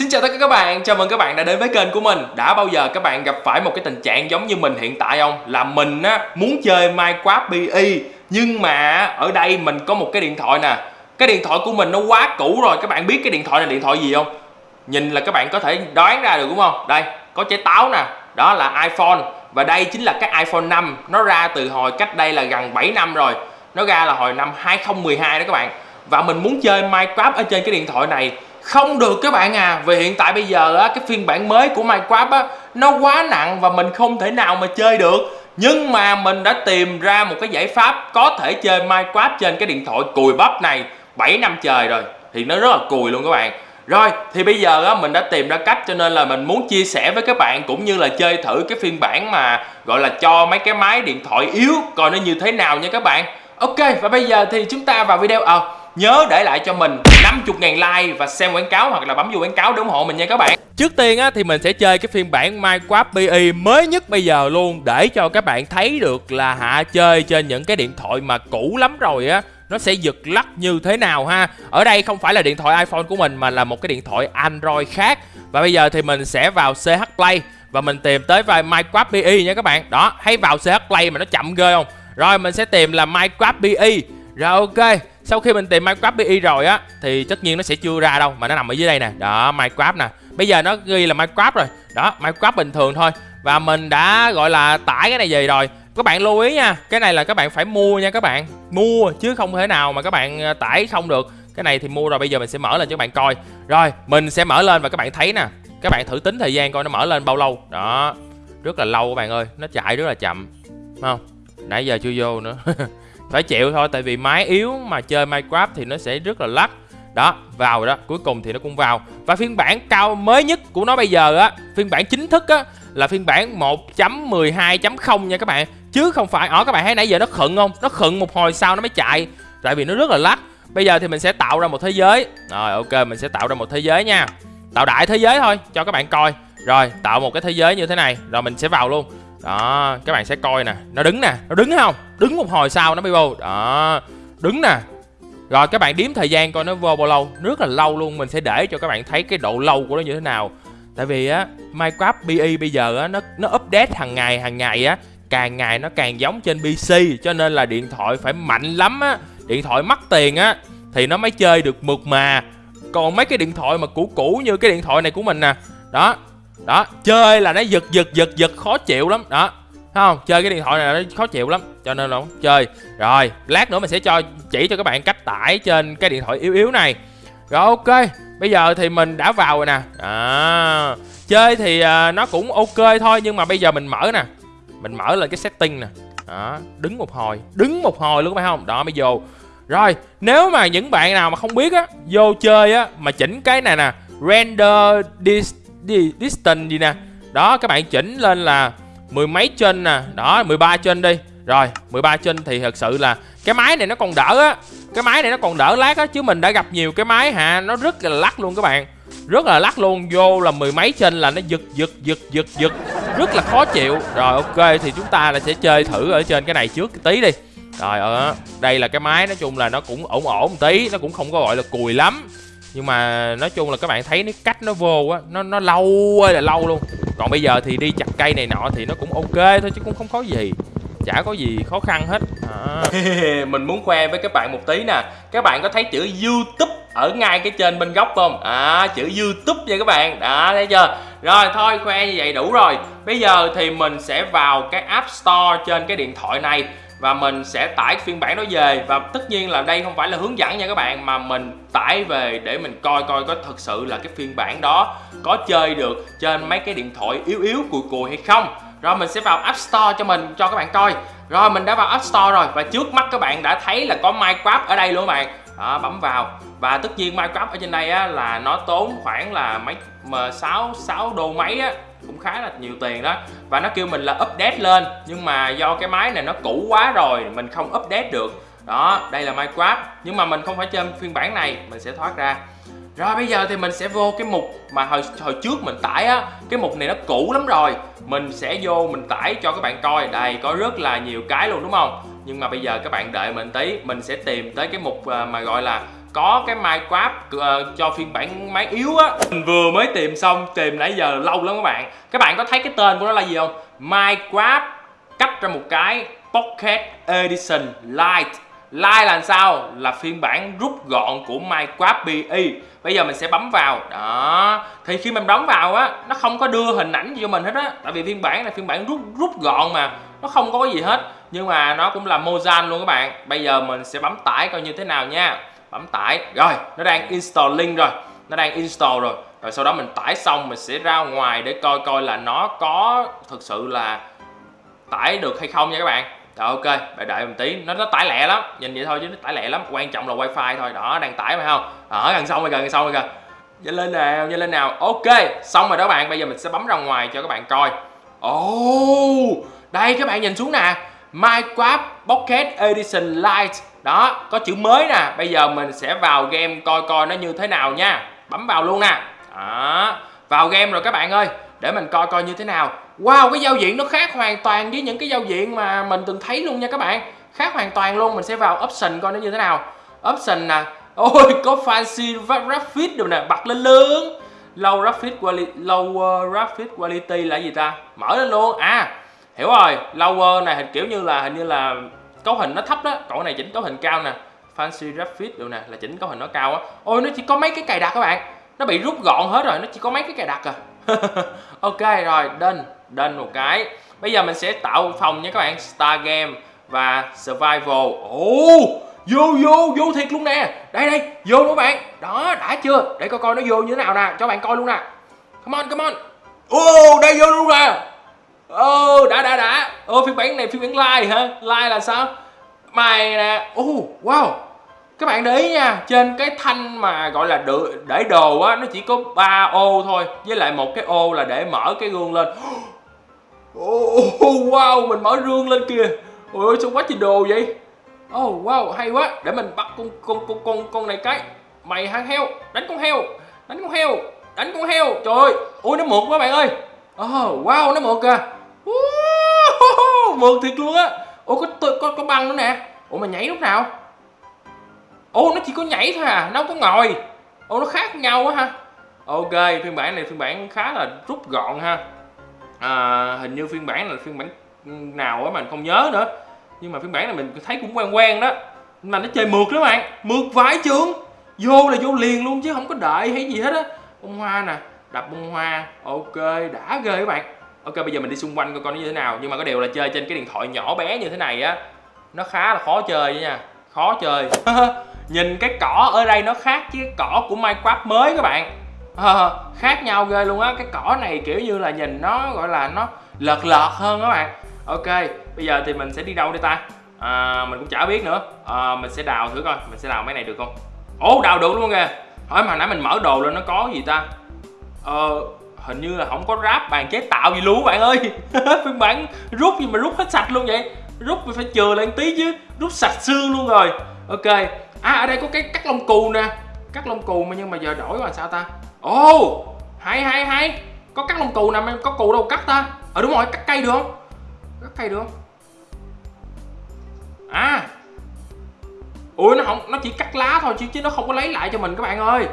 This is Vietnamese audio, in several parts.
Xin chào tất cả các bạn, chào mừng các bạn đã đến với kênh của mình Đã bao giờ các bạn gặp phải một cái tình trạng giống như mình hiện tại không? Là mình á, muốn chơi Minecraft PE Nhưng mà ở đây mình có một cái điện thoại nè Cái điện thoại của mình nó quá cũ rồi Các bạn biết cái điện thoại này điện thoại gì không? Nhìn là các bạn có thể đoán ra được đúng không? Đây, có trái táo nè Đó là iPhone Và đây chính là cái iPhone 5 Nó ra từ hồi cách đây là gần 7 năm rồi Nó ra là hồi năm 2012 đó các bạn Và mình muốn chơi Minecraft ở trên cái điện thoại này không được các bạn à. Vì hiện tại bây giờ á cái phiên bản mới của Minecraft á nó quá nặng và mình không thể nào mà chơi được. Nhưng mà mình đã tìm ra một cái giải pháp có thể chơi Minecraft trên cái điện thoại cùi bắp này 7 năm trời rồi. Thì nó rất là cùi luôn các bạn. Rồi thì bây giờ á mình đã tìm ra cách cho nên là mình muốn chia sẻ với các bạn cũng như là chơi thử cái phiên bản mà gọi là cho mấy cái máy điện thoại yếu coi nó như thế nào nha các bạn. Ok và bây giờ thì chúng ta vào video. Ờ à, nhớ để lại cho mình 50.000 like và xem quảng cáo hoặc là bấm vô quảng cáo để ủng hộ mình nha các bạn. Trước tiên á, thì mình sẽ chơi cái phiên bản Minecraft PE mới nhất bây giờ luôn Để cho các bạn thấy được là hạ chơi trên những cái điện thoại mà cũ lắm rồi á Nó sẽ giật lắc như thế nào ha. Ở đây không phải là điện thoại iPhone của mình mà là một cái điện thoại Android khác. Và bây giờ thì mình sẽ vào CH Play Và mình tìm tới vai Minecraft PE nha các bạn. Đó, hay vào CH Play mà nó chậm ghê không? Rồi mình sẽ tìm là Minecraft PE Rồi ok sau khi mình tìm Minecraft BI rồi á, thì tất nhiên nó sẽ chưa ra đâu, mà nó nằm ở dưới đây nè. Đó, Minecraft nè. Bây giờ nó ghi là Minecraft rồi. Đó, Minecraft bình thường thôi. Và mình đã, gọi là, tải cái này về rồi. Các bạn lưu ý nha, cái này là các bạn phải mua nha các bạn. Mua, chứ không thể nào mà các bạn ờ, tải không được. Cái này thì mua rồi, bây giờ mình sẽ mở lên cho các bạn coi. Rồi, mình sẽ mở lên và các bạn thấy nè. Các bạn thử tính thời gian coi nó mở lên bao lâu. Đó, rất là lâu các bạn ơi. Nó chạy rất là chậm không? Nãy giờ chưa vô nữa. phải chịu thôi, tại vì máy yếu mà chơi Minecraft thì nó sẽ rất là lắc. Đó, vào đó, cuối cùng thì nó cũng vào. Và phiên bản cao mới nhất của nó bây giờ á, phiên bản chính thức á, là phiên bản 1.12.0 nha các bạn. Chứ không phải, ở các bạn thấy nãy giờ nó khựng không? Nó khựng một hồi sau nó mới chạy. Tại vì nó rất là lắc. Bây giờ thì mình sẽ tạo ra một thế giới. Rồi, ok, mình sẽ tạo ra một thế giới nha. Tạo đại thế giới thôi, cho các bạn coi. Rồi, tạo một cái thế giới như thế này. Rồi, mình sẽ vào luôn đó, các bạn sẽ coi nè. Nó đứng nè, nó đứng không? Đứng một hồi sau nó mới vô. Đó, đứng nè. Rồi các bạn đếm thời gian coi nó vô bao lâu. Rất là lâu luôn, mình sẽ để cho các bạn thấy cái độ lâu của nó như thế nào. Tại vì á, minecraft bi bây giờ á, nó nó update hàng ngày hàng ngày á. Càng ngày nó càng giống trên pc cho nên là điện thoại phải mạnh lắm á. Điện thoại mắc tiền á, thì nó mới chơi được mượt mà. Còn mấy cái điện thoại mà cũ cũ như cái điện thoại này của mình nè. Đó đó chơi là nó giật giật giật giật khó chịu lắm. Đó Thấy không? Chơi cái điện thoại này nó khó chịu lắm cho nên là không chơi. Rồi lát nữa mình sẽ cho chỉ cho các bạn cách tải trên cái điện thoại yếu yếu này. Rồi ok bây giờ thì mình đã vào rồi nè. À, chơi thì uh, nó cũng ok thôi nhưng mà bây giờ mình mở nè. Mình mở lên cái setting nè. Đó đứng một hồi đứng một hồi luôn phải không? Đó mới vô. Rồi nếu mà những bạn nào mà không biết á vô chơi á mà chỉnh cái này nè render dis distance gì nè. Đó, các bạn chỉnh lên là mười mấy trên nè. Đó 13 trên đi. Rồi 13 trên thì thật sự là cái máy này nó còn đỡ á. Cái máy này nó còn đỡ lát á, chứ mình đã gặp nhiều cái máy hả, nó rất là lắc luôn các bạn. Rất là lắc luôn, vô là mười mấy trên là nó giật giật giật giật giật. Rất là khó chịu. Rồi, ok, thì chúng ta là sẽ chơi thử ở trên cái này trước tí đi. Rồi ở đây là cái máy, nói chung là nó cũng ổn ổn một tí, nó cũng không có gọi là cùi lắm nhưng mà nói chung là các bạn thấy cái cách nó vô á, nó nó lâu ơi là lâu luôn. Còn bây giờ thì đi chặt cây này nọ thì nó cũng ok thôi chứ cũng không có gì. Chả có gì khó khăn hết. À. mình muốn khoe với các bạn một tí nè. Các bạn có thấy chữ youtube ở ngay cái trên bên góc không? À chữ youtube nha các bạn. Đã thấy chưa? Rồi, thôi, khoe như vậy đủ rồi. Bây giờ thì mình sẽ vào cái app store trên cái điện thoại này và mình sẽ tải phiên bản đó về. Và tất nhiên là đây không phải là hướng dẫn nha các bạn mà mình tải về để mình coi coi có thật sự là cái phiên bản đó có chơi được trên mấy cái điện thoại yếu yếu cùi cùi hay không. Rồi mình sẽ vào App Store cho mình cho các bạn coi. Rồi mình đã vào App Store rồi và trước mắt các bạn đã thấy là có Minecraft ở đây luôn các bạn. Đó, bấm vào. Và tất nhiên Minecraft ở trên đây á, là nó tốn khoảng là mấy mà 6 6 đô mấy á, cũng khá là nhiều tiền đó. Và nó kêu mình là update lên, nhưng mà do cái máy này nó cũ quá rồi, mình không update được. Đó, đây là Minecraft. Nhưng mà mình không phải chơi phiên bản này, mình sẽ thoát ra. Rồi, bây giờ thì mình sẽ vô cái mục mà hồi hồi trước mình tải á. Cái mục này nó cũ lắm rồi. Mình sẽ vô mình tải cho các bạn coi. Đây, có rất là nhiều cái luôn, đúng không? Nhưng mà bây giờ các bạn đợi mình tí, mình sẽ tìm tới cái mục à, mà gọi là có cái Minecraft uh, cho phiên bản máy yếu á. Mình vừa mới tìm xong tìm nãy giờ lâu lắm các bạn. Các bạn có thấy cái tên của nó là gì không? Minecraft cách ra một cái Pocket Edition Lite. Lite là sao? Là phiên bản rút gọn của Minecraft BE bây giờ mình sẽ bấm vào. Đó. Thì khi mình bấm vào á nó không có đưa hình ảnh cho mình hết á. Tại vì phiên bản là phiên bản rút rút gọn mà. Nó không có cái gì hết. Nhưng mà nó cũng là Mozan luôn các bạn. Bây giờ mình sẽ bấm tải coi như thế nào nha bấm tải. Rồi nó đang install link rồi. Nó đang install rồi. Rồi sau đó mình tải xong mình sẽ ra ngoài để coi coi là nó có thực sự là tải được hay không nha các bạn. Rồi ok bạn đợi một tí. Nó nó tải lẹ lắm. Nhìn vậy thôi chứ nó tải lẹ lắm. Quan trọng là wifi thôi. Đó đang tải phải không? Ở gần xong rồi gần xong rồi kìa. Nhanh lên nào nhanh lên nào. Ok xong rồi đó bạn. Bây giờ mình sẽ bấm ra ngoài cho các bạn coi. Ồ oh, đây các bạn nhìn xuống nè. Minecraft Pocket Edition Lite. Đó có chữ mới nè. Bây giờ mình sẽ vào game coi coi nó như thế nào nha. Bấm vào luôn nè. Đó vào game rồi các bạn ơi. Để mình coi coi như thế nào. Wow cái giao diện nó khác hoàn toàn với những cái giao diện mà mình từng thấy luôn nha các bạn. Khác hoàn toàn luôn. Mình sẽ vào option coi nó như thế nào. Option nè. Ôi có fancy graphics rồi nè. Bật lên lớn Low graphic quality, lower ờ, graphic quality là gì ta? Mở lên luôn. À hiểu rồi, Lower này hình kiểu như là, hình như là cấu hình nó thấp đó. Còn này chỉnh cấu hình cao nè. Fancy graphics được nè, là chỉnh cấu hình nó cao á. Ôi, nó chỉ có mấy cái cài đặt các bạn. Nó bị rút gọn hết rồi, nó chỉ có mấy cái cài đặt à. Ok, rồi đơn đơn một cái. Bây giờ mình sẽ tạo phòng nha các bạn. Star Game và Survival. Ồ, Vô vô vô thiệt luôn nè. Đây đây, vô các bạn. Đó, đã chưa? Để coi coi nó vô như thế nào nè. Cho bạn coi luôn nè. Come on come on. Ồ, đây vô luôn nè. Ồ đã đã đã. Ồ phiên bản này phiên bản live hả? Live là sao? Mày nè. Ồ wow. Các bạn để ý nha trên cái thanh mà gọi là để đồ á nó chỉ có 3 ô thôi. Với lại một cái ô là để mở cái gương lên. Oh, wow mình mở gương lên kìa. Ôi sao quá trời đồ vậy? Oh wow hay quá. Để mình bắt con con con con con này cái. Mày hang heo. Đánh con heo. Đánh con heo. Đánh con heo. Trời ơi. Ôi nó mượt quá bạn ơi. Oh wow nó mượt kìa mượt thiệt luôn á. Ôi có có có băng nữa nè. Ủa mà nhảy lúc nào? Ô nó chỉ có nhảy thôi à, nó không có ngồi. Ô nó khác nhau quá ha. Ok, phiên bản này phiên bản khá là rút gọn ha. À, Hình như phiên bản là phiên bản nào á mình không nhớ nữa. Nhưng mà phiên bản này mình thấy cũng quen quen đó. Mà nó chơi mượt đó bạn. Mượt vãi trường, Vô là vô liền luôn chứ không có đợi hay gì hết á. Bông hoa nè, đập bông hoa. Ok, đã ghê các bạn. Ok bây giờ mình đi xung quanh coi con nó như thế nào. Nhưng mà có điều là chơi trên cái điện thoại nhỏ bé như thế này á Nó khá là khó chơi nha. Khó chơi. Nhìn cái cỏ ở đây nó khác với cái cỏ của Minecraft mới các bạn. À, khác nhau ghê luôn á. Cái cỏ này kiểu như là nhìn nó gọi là nó lợt lợt hơn các bạn. Ok bây giờ thì mình sẽ đi đâu đây ta? À, mình cũng chả biết nữa. À, mình sẽ đào thử coi. Mình sẽ đào mấy này được không? Ố đào được luôn kìa. Hỏi mà nãy mình mở đồ lên nó có gì ta? Ờ hình như là không có ráp bàn chế tạo gì luôn bạn ơi. Phiên bản rút gì mà rút hết sạch luôn vậy? Rút phải chừa lại tí chứ rút sạch xương luôn rồi. Ok. À ở đây có cái cắt lông cù nè. Cắt lông cù mà nhưng mà giờ đổi làm sao ta? Ồ oh, hay hay hay. Có cắt lông cù nè mà có cù đâu cắt ta. Ờ đúng rồi cắt cây được không? Cắt cây được không? À. Ui nó không nó chỉ cắt lá thôi chứ chứ nó không có lấy lại cho mình các bạn ơi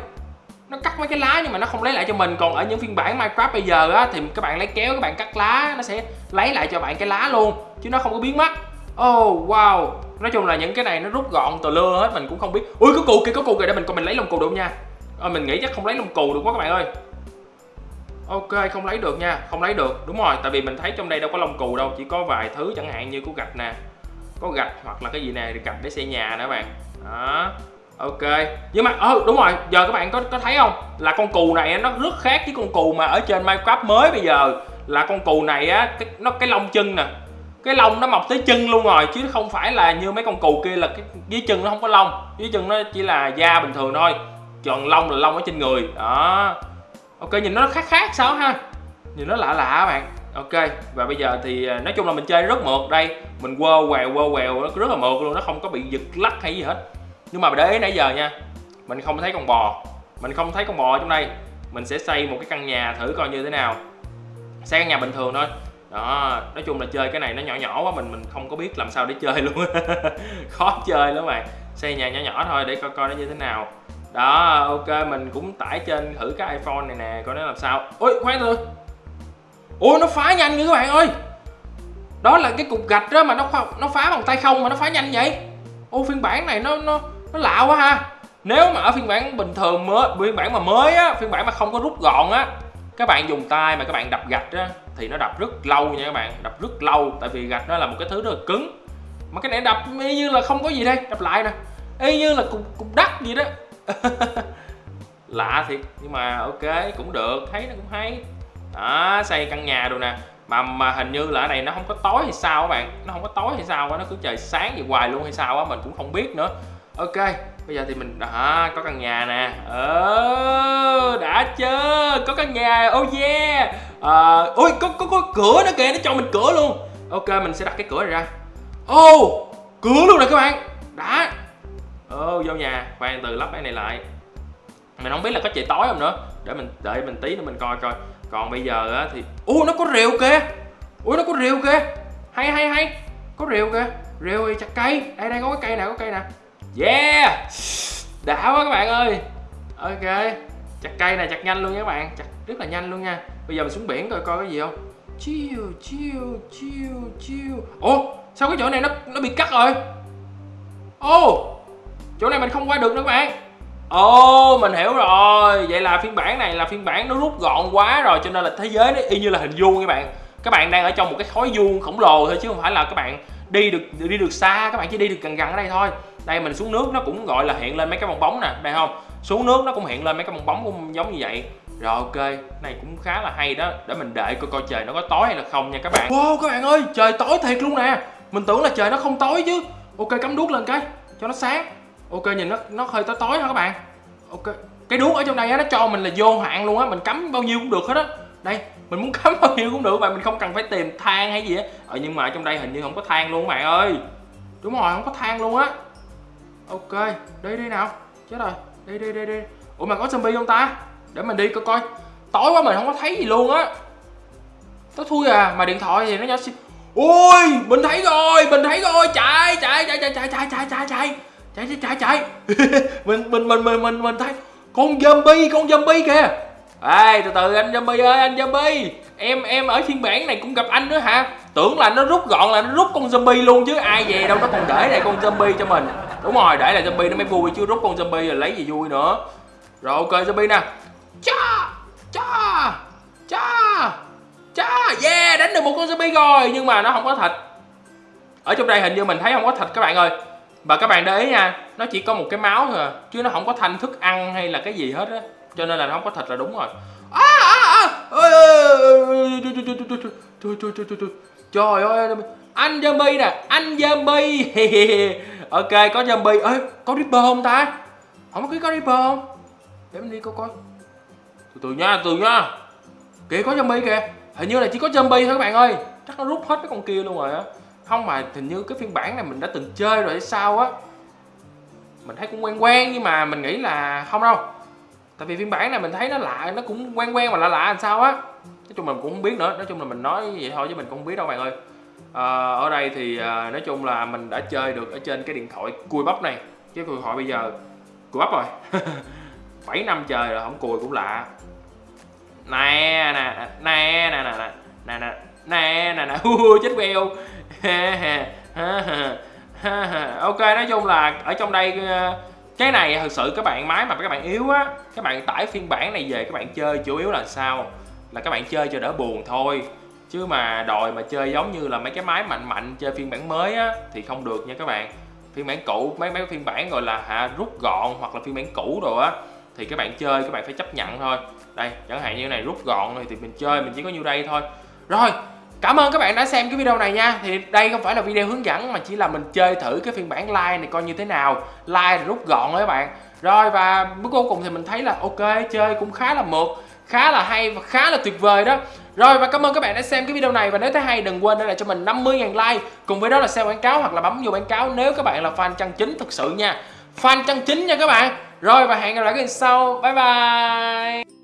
nó cắt mấy cái lá nhưng mà nó không lấy lại cho mình. Còn ở những phiên bản Minecraft bây giờ á thì các bạn lấy kéo các bạn cắt lá nó sẽ lấy lại cho bạn cái lá luôn chứ nó không có biến mất. Oh wow. Nói chung là những cái này nó rút gọn từ lưa hết mình cũng không biết. Ui có cụ kìa có cụ kìa để mình coi mình lấy lông cù được không nha. À, mình nghĩ chắc không lấy lông cù được quá các bạn ơi. Ok không lấy được nha không lấy được. Đúng rồi tại vì mình thấy trong đây đâu có lông cù đâu chỉ có vài thứ chẳng hạn như có gạch nè có gạch hoặc là cái gì nè gạch để xây nhà nữa các bạn. Đó ok. Nhưng mà ừ, đúng rồi. Giờ các bạn có có thấy không? Là con cù này nó rất khác với con cù mà ở trên minecraft mới bây giờ. Là con cù này á cái nó cái lông chân nè. Cái lông nó mọc tới chân luôn rồi chứ không phải là như mấy con cù kia là cái dưới chân nó không có lông. Dưới chân nó chỉ là da bình thường thôi. Còn lông là lông ở trên người. Đó. Ok nhìn nó khác khác sao ha? Nhìn nó lạ lạ bạn. Ok và bây giờ thì à, nói chung là mình chơi rất mượt đây. Mình quơ quèo quơ quèo nó rất là mượt luôn nó không có bị giật lắc hay gì hết nhưng mà để ý nãy giờ nha, mình không thấy con bò. Mình không thấy con bò trong đây. Mình sẽ xây một cái căn nhà thử coi như thế nào. Xây căn nhà bình thường thôi. Đó, nói chung là chơi cái này nó nhỏ nhỏ quá, mình mình không có biết làm sao để chơi luôn. Khó chơi lắm bạn xây nhà nhỏ nhỏ thôi để coi coi nó như thế nào. Đó, ok, mình cũng tải trên thử cái iphone này nè, coi nó làm sao. Ôi, khoan thôi. Ôi nó phá nhanh như các bạn ơi. Đó là cái cục gạch đó mà nó nó phá bằng tay không mà nó phá nhanh vậy? Ô, phiên bản này nó nó nó lạ quá ha. Nếu mà ở phiên bản bình thường mới, phiên bản mà mới á, phiên bản mà không có rút gọn á, các bạn dùng tay mà các bạn đập gạch á, thì nó đập rất lâu nha các bạn, đập rất lâu, tại vì gạch nó là một cái thứ rất là cứng. Mà cái này đập y như là không có gì đây, đập lại nè. Y như là cục cục đất gì đó. Lạ thiệt, nhưng mà ok, cũng được, thấy nó cũng hay. Đó, xây căn nhà rồi nè. Mà mà hình như là ở này nó không có tối hay sao các bạn? Nó không có tối hay sao á? Nó cứ trời sáng vậy hoài luôn hay sao á? Mình cũng không biết nữa ok bây giờ thì mình đã có căn nhà nè. Ờ đã chưa? Có căn nhà oh yeah. Ờ, à, ôi có, có có cửa nữa kìa nó cho mình cửa luôn. Ok mình sẽ đặt cái cửa này ra. Ô oh, cửa luôn rồi các bạn. Đã. Ô oh, vô nhà khoan từ lắp cái này lại. Mình không biết là có trời tối không nữa. Để mình đợi mình tí nữa mình coi coi. Còn bây giờ á thì ô nó có rìu kìa. Ui nó có rìu kìa. Hay hay hay. Có rìu kìa. Rìu chặt cây. Đây đây có cái cây nè có cây nè yeah! Đã quá các bạn ơi. Ok. Chặt cây này chặt nhanh luôn nha các bạn. Chặt rất là nhanh luôn nha. Bây giờ mình xuống biển coi coi cái gì không. Chiêu chiêu chiêu chiêu. Ủa sao cái chỗ này nó nó bị cắt rồi? Ô chỗ này mình không qua được nữa các bạn. Ồ oh, mình hiểu rồi. Vậy là phiên bản này là phiên bản nó rút gọn quá rồi cho nên là thế giới nó y như là hình vuông các bạn. Các bạn đang ở trong một cái khối vuông khổng lồ thôi chứ không phải là các bạn đi được đi được xa các bạn chỉ đi được gần gần ở đây thôi đây, mình xuống nước, nó cũng gọi là hiện lên mấy cái bong bóng nè đây không? Xuống nước, nó cũng hiện lên mấy cái bong bóng cũng giống như vậy. Rồi, ok. Này cũng khá là hay đó. Để mình đợi coi coi trời nó có tối hay là không nha các bạn. Wow, các bạn ơi, trời tối thiệt luôn nè. Mình tưởng là trời nó không tối chứ. Ok, cắm đuốc lên cái, cho nó sáng. Ok, nhìn nó nó hơi tối tối hả các bạn? Ok. Cái đuốc ở trong đây á, nó cho mình là vô hạn luôn á. Mình cắm bao nhiêu cũng được hết á. Đây, mình muốn cắm bao nhiêu cũng được mà mình không cần phải tìm than hay gì á. Ờ nhưng mà ở trong đây hình như không có than luôn các bạn ơi. Đúng rồi, không có than luôn á ok, đi đi nào. Chết rồi. Đi đi đi đi. Ủa mà có zombie không ta? Để mình đi coi coi. Tối quá mình không có thấy gì luôn á. Tối thui à mà điện thoại thì nó nhỏ xíu. Ui mình thấy rồi, mình thấy rồi. Chạy chạy chạy chạy chạy chạy chạy chạy chạy. Chạy chạy chạy chạy. Mình mình mình mình mình mình thấy con zombie con zombie kìa. Ê, từ từ, anh zombie ơi, anh zombie. Em em ở phiên bản này cũng gặp anh nữa hả? Tưởng là nó rút gọn là nó rút con zombie luôn chứ ai về đâu nó còn để lại con zombie cho mình đúng rồi để lại zombie nó mới vui chứ rút con zombie rồi lấy gì vui nữa rồi ok zombie nè cha cha cha cha yeah đánh được một con zombie rồi nhưng mà nó không có thịt ở trong đây hình như mình thấy không có thịt các bạn ơi và các bạn để ý nha nó chỉ có một cái máu thôi chứ nó không có thanh thức ăn hay là cái gì hết á cho nên là nó không có thịt là đúng rồi à, à, à. trời ơi anh zombie nè, anh zombie. Ok, có zombie. Ơi có ripper không ta? Không có có ripper không? Để mình đi coi coi. Từ từ nha từ nha. Kìa, có zombie kìa. Hình như là chỉ có zombie thôi các bạn ơi. Chắc nó rút hết cái con kia luôn rồi á. Không mà hình như cái phiên bản này mình đã từng chơi rồi hay sao á. Mình thấy cũng quen quen, nhưng mà mình nghĩ là không đâu. Tại vì phiên bản này mình thấy nó lạ, nó cũng quen quen mà lạ lạ làm sao á. Nói chung mình cũng không biết nữa. Nói chung là mình nói vậy thôi chứ mình cũng không biết đâu bạn ơi à, ở đây thì à, nói chung là mình đã chơi được ở trên cái điện thoại cùi bắp này. Cái điện thoại bây giờ cùi bắp rồi. 7 năm trời rồi không cùi cũng lạ. Nè nè nè nè nè nè nè nè nè nè nè. Chết beo ok nói chung là ở trong đây ờ, cái này thực sự các bạn máy mà các bạn yếu á các bạn tải phiên bản này về các bạn chơi chủ yếu là sao? Là các bạn chơi cho đỡ buồn thôi chứ mà đòi mà chơi giống như là mấy cái máy mạnh mạnh chơi phiên bản mới á, thì không được nha các bạn. Phiên bản cũ, mấy mấy phiên bản gọi là hạ rút gọn hoặc là phiên bản cũ rồi á, thì các bạn chơi, các bạn phải chấp nhận thôi. Đây, chẳng hạn như này, rút gọn thì mình chơi, mình chỉ có nhiêu đây thôi. Rồi, Cảm ơn các bạn đã xem cái video này nha. Thì đây không phải là video hướng dẫn, mà chỉ là mình chơi thử cái phiên bản like này coi như thế nào. Like rút gọn đấy các bạn. Rồi, và bước cuối cùng thì mình thấy là ok, chơi cũng khá là mượt, Khá là hay và khá là tuyệt vời đó. Rồi, và cảm ơn các bạn đã xem cái video này. Và nếu thấy hay, đừng quên để lại cho mình 50.000 like. Cùng với đó là xem quảng cáo hoặc là bấm vô quảng cáo Nếu các bạn là fan chân chính thực sự nha. Fan chân chính nha các bạn. Rồi, và hẹn gặp lại các bạn sau. Bye bye.